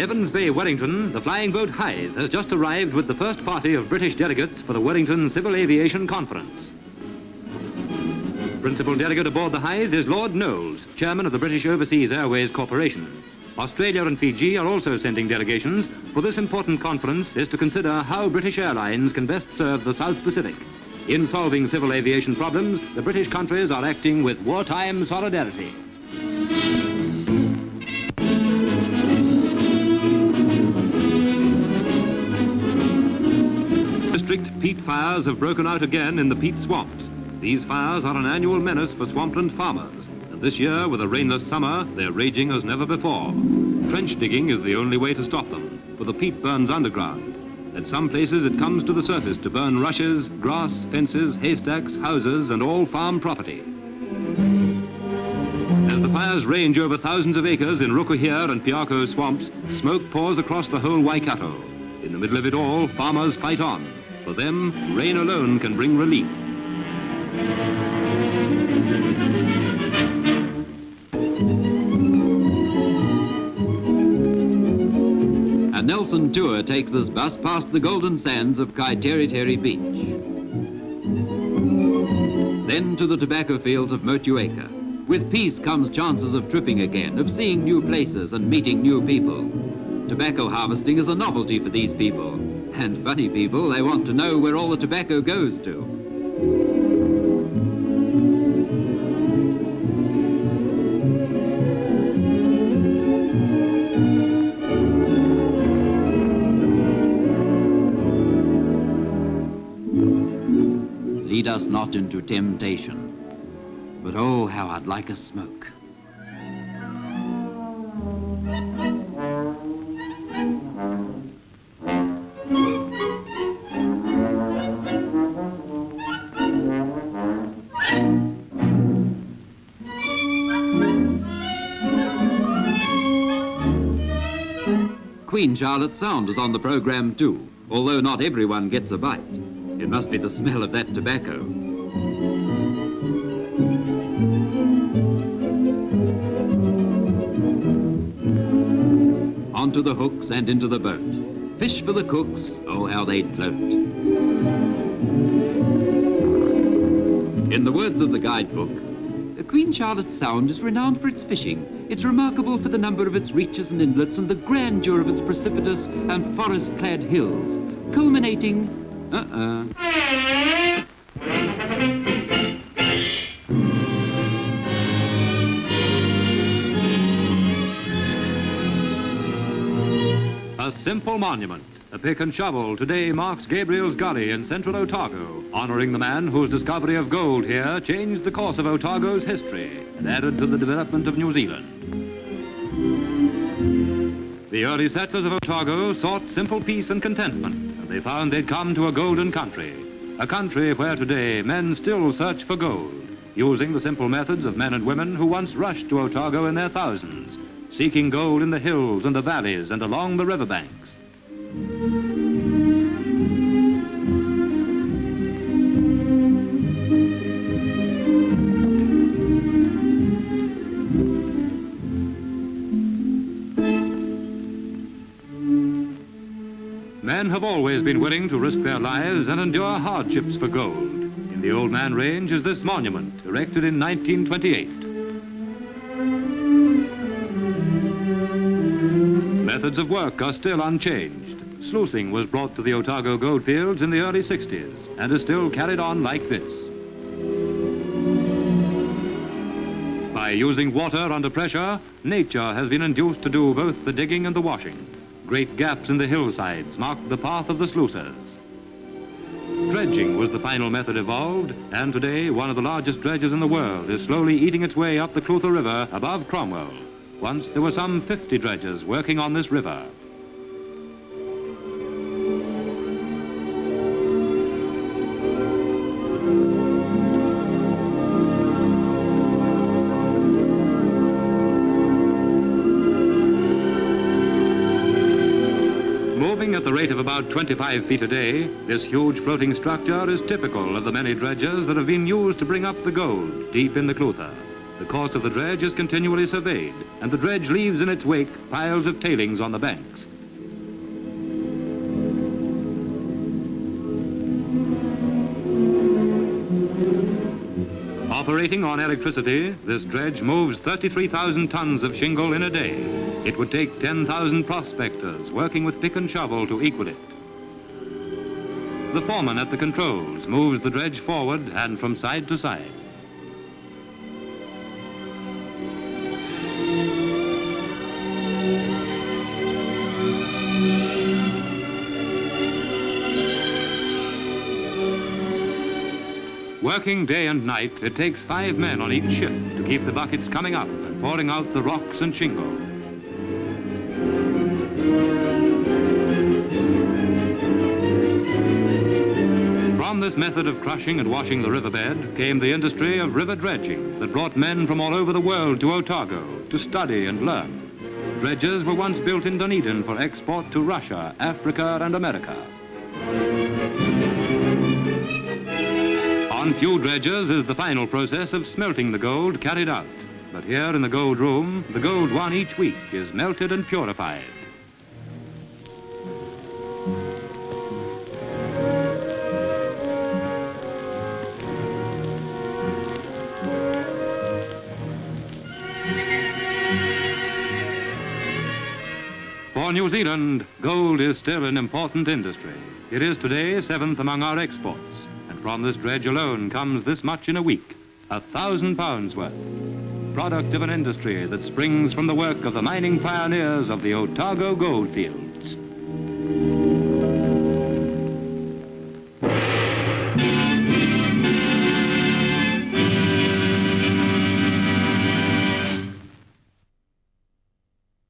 Evans Bay, Wellington, the flying boat Hythe has just arrived with the first party of British delegates for the Wellington Civil Aviation Conference. Principal delegate aboard the Hythe is Lord Knollys, chairman of the British Overseas Airways Corporation. Australia and Fiji are also sending delegations, for this important conference is to consider how British Airlines can best serve the South Pacific. In solving civil aviation problems, the British countries are acting with wartime solidarity. Fires have broken out again in the peat swamps. These fires are an annual menace for swampland farmers. And this year, with a rainless summer, they're raging as never before. Trench digging is the only way to stop them, for the peat burns underground. At some places, it comes to the surface to burn rushes, grass, fences, haystacks, houses, and all farm property. As the fires range over thousands of acres in Rukuhia and Piako swamps, smoke pours across the whole Waikato. In the middle of it all, farmers fight on. For them, rain alone can bring relief. A Nelson tour takes this bus past the golden sands of Kaiteriteri Beach. Then to the tobacco fields of Motueka. With peace comes chances of tripping again, of seeing new places and meeting new people. Tobacco harvesting is a novelty for these people. And funny people, they want to know where all the tobacco goes to. Lead us not into temptation, but oh, how I'd like a smoke. Queen Charlotte Sound is on the program too, although not everyone gets a bite. It must be the smell of that tobacco. Onto the hooks and into the boat. Fish for the cooks, oh how they'd float. In the words of the guidebook, Queen Charlotte Sound is renowned for its fishing. It's remarkable for the number of its reaches and inlets and the grandeur of its precipitous and forest-clad hills, culminating uh-uh. A simple monument, a pick and shovel, today marks Gabriel's Gully in central Otago, honoring the man whose discovery of gold here changed the course of Otago's history and added to the development of New Zealand. The early settlers of Otago sought simple peace and contentment, and they found they'd come to a golden country, a country where today men still search for gold, using the simple methods of men and women who once rushed to Otago in their thousands, seeking gold in the hills and the valleys and along the riverbanks. Men have always been willing to risk their lives and endure hardships for gold. In the Old Man Range is this monument, erected in 1928. Methods of work are still unchanged. Sluicing was brought to the Otago goldfields in the early 60s and is still carried on like this. By using water under pressure, nature has been induced to do both the digging and the washing. Great gaps in the hillsides marked the path of the sluicers. Dredging was the final method evolved, and today one of the largest dredges in the world is slowly eating its way up the Clutha River above Cromwell. Once there were some 50 dredgers working on this river. Rate of about 25 feet a day, this huge floating structure is typical of the many dredgers that have been used to bring up the gold deep in the Clutha. The course of the dredge is continually surveyed, and the dredge leaves in its wake piles of tailings on the banks. Operating on electricity, this dredge moves 33,000 tons of shingle in a day. It would take 10,000 prospectors working with pick and shovel to equal it. The foreman at the controls moves the dredge forward and from side to side. Working day and night, it takes five men on each shift to keep the buckets coming up and pouring out the rocks and shingle. From this method of crushing and washing the riverbed came the industry of river dredging that brought men from all over the world to Otago to study and learn. Dredges were once built in Dunedin for export to Russia, Africa and America. On few dredges is the final process of smelting the gold carried out. But here in the gold room, the gold won each week is melted and purified. For New Zealand, gold is still an important industry. It is today seventh among our exports. From this dredge alone comes this much in a week, a thousand pounds worth. Product of an industry that springs from the work of the mining pioneers of the Otago goldfields.